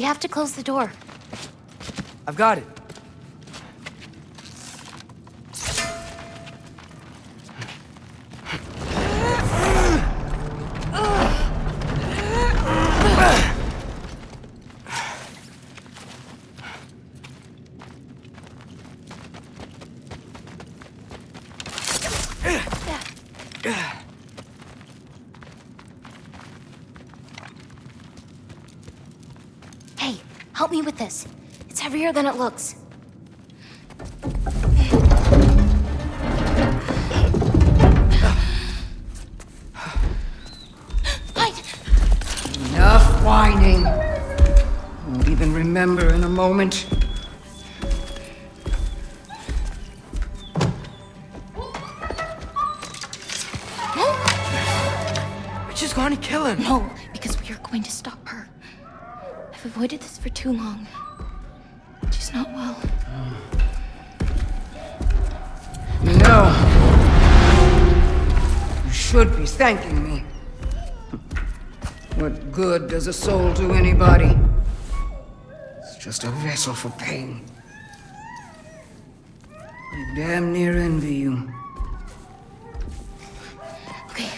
We have to close the door. I've got it. Hey, help me with this. Than it looks. Enough whining. Won't even remember in a moment. We're just going to kill him. No, because we are going to stop her. I've avoided this for too long. She's not well. You know, you should be thanking me. What good does a soul do anybody? It's just a vessel for pain. I damn near envy you. Okay,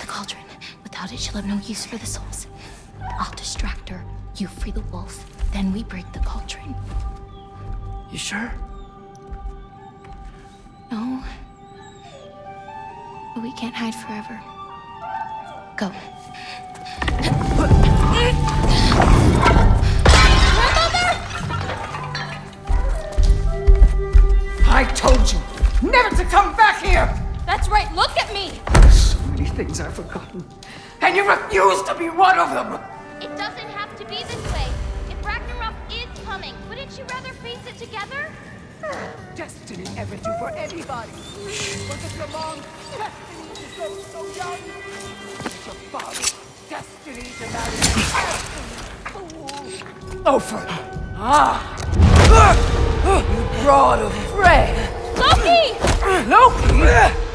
the cauldron. Without it, she'll have no use for the souls. I'll distract her. You free the wolf. Then we break the cauldron. You sure? No. But we can't hide forever. Go. I told you never to come back here! That's right, look at me! So many things I've forgotten. And you refuse to be one of them! It doesn't have to be this way. If Ragnarok is coming, wouldn't you rather face it together? Destiny ever do for anybody. Was it your long destiny to go so young? Was it your father's destiny to marry a fool? Ofer! Ah! You brought of Frey! Loki! Loki!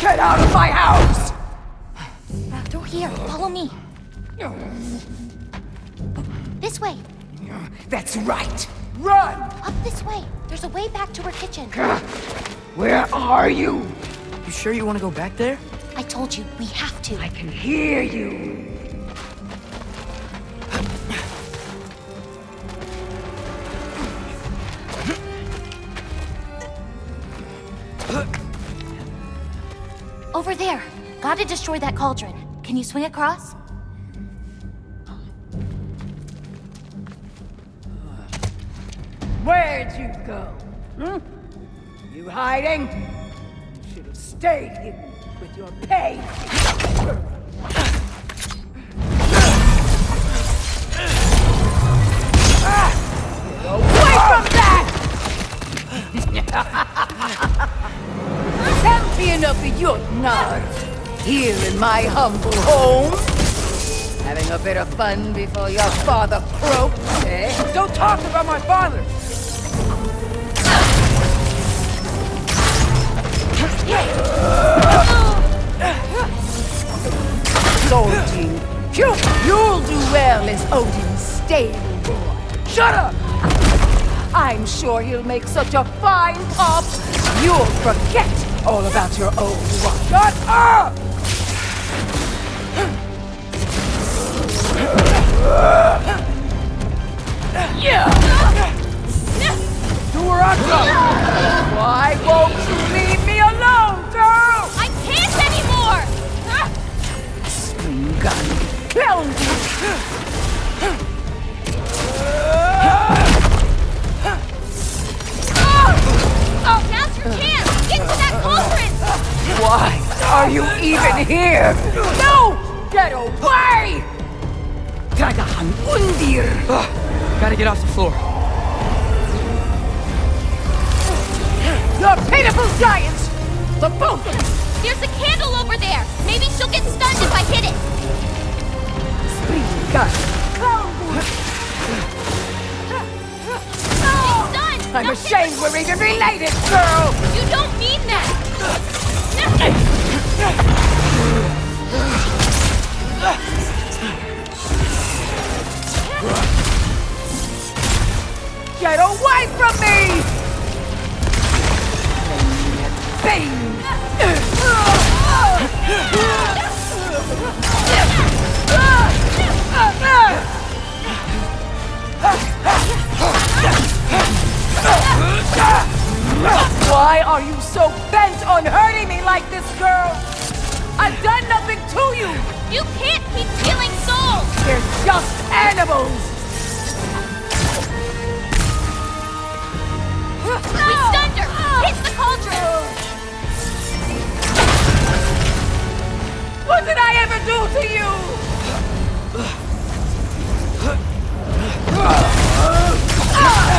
Get out of my house! Through here. Follow me. This way. That's right! Run! Up this way. There's a way back to her kitchen. Where are you? You sure you want to go back there? I told you, we have to. I can hear you. Over there. Gotta destroy that cauldron. Can you swing across? Where'd you go? Hmm? You hiding? You should have stayed hidden with your pain. Ah! Get Away from that! Here in my humble home. Having a bit of fun before your father croaks, eh? Don't talk about my father! Odin. You, you'll do well as Odin's stable boy. Shut up! I'm sure he'll make such a fine pop, you'll forget all about your old one. Shut up! Yeah! To her on Why won't you pitiful giants! The both of you! There's a candle over there! Maybe she'll get stunned if I hit it! Spring gun. Clown I'm ashamed we're even related, girl! You don't mean that! Get away from me! Why are you so bent on hurting me like this, girl? I've done nothing to you! You can't keep killing souls! They're just animals! We stunned her! Hit the cauldron! What did I ever do to you? Leave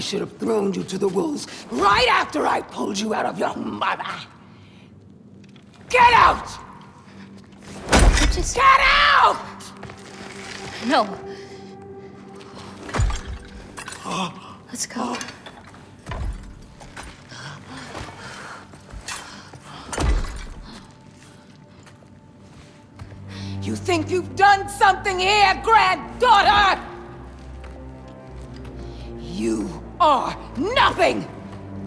I should have thrown you to the wolves right after I pulled you out of your mother. Get out! I just Get out! no. Let's go. You think you've done something here, granddaughter? Are nothing!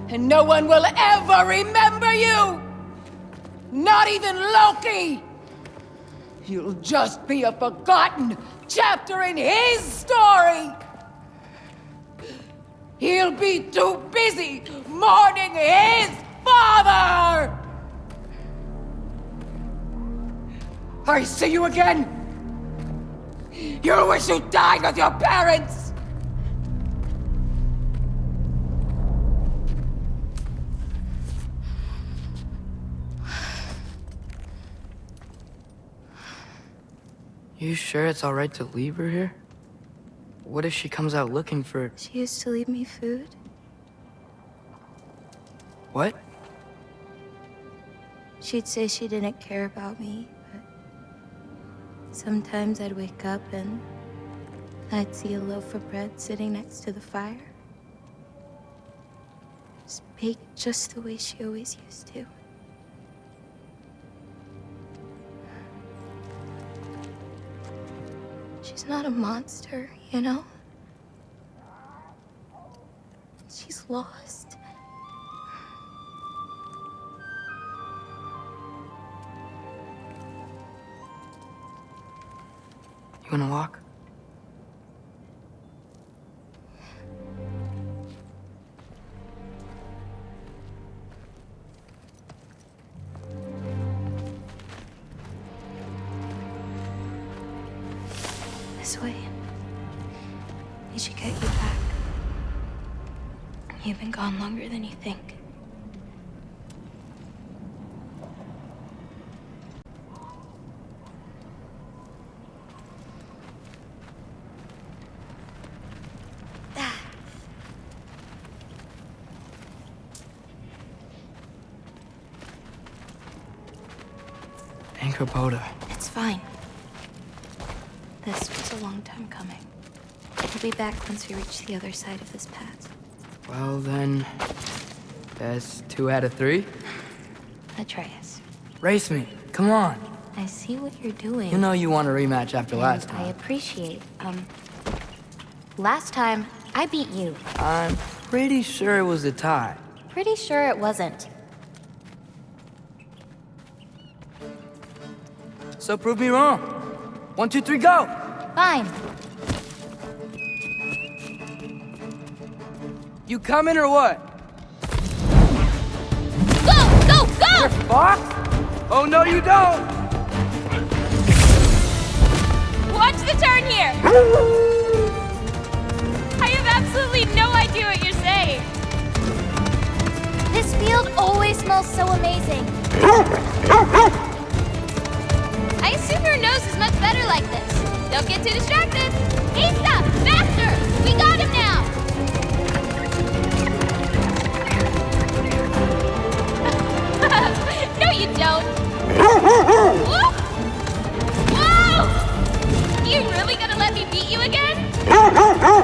And no one will ever remember you! Not even Loki! You'll just be a forgotten chapter in his story! He'll be too busy mourning his father! I see you again! You wish you died with your parents! You sure it's alright to leave her here? What if she comes out looking for... She used to leave me food. What? She'd say she didn't care about me, but sometimes I'd wake up and I'd see a loaf of bread sitting next to the fire. It's baked just the way she always used to. She's not a monster, you know? She's lost. You wanna walk? This way. They should get you back. You've been gone longer than you think. Angrboda. It's fine. A long time coming. We'll be back once we reach the other side of this path. Well then, that's two out of three. Atreus, Race me. Come on. I see what you're doing. You know you want a rematch after last time. I appreciate, um... Last time, I beat you. I'm pretty sure it was a tie. Pretty sure it wasn't. So prove me wrong. One, two, three, go! Fine. You coming or what? Go, go, go! Fox? Oh no, you don't! Watch the turn here! I have absolutely no idea what you're saying. This field always smells so amazing. I assume your nose is much better like this. Don't get too distracted. Asa, faster! We got him now! No, you don't. Whoop! Whoa! You really gonna let me beat you again?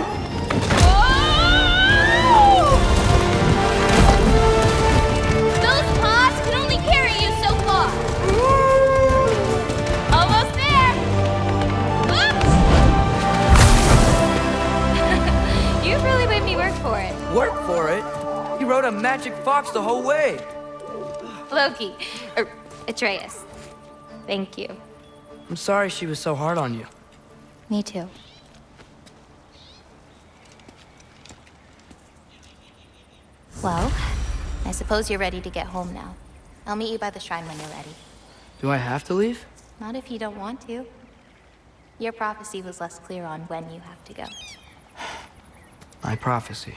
Magic fox the whole way. Loki. Er, Atreus. Thank you. I'm sorry she was so hard on you. Me too. Well, I suppose you're ready to get home now. I'll meet you by the shrine when you're ready. Do I have to leave? Not if you don't want to. Your prophecy was less clear on when you have to go. My prophecy.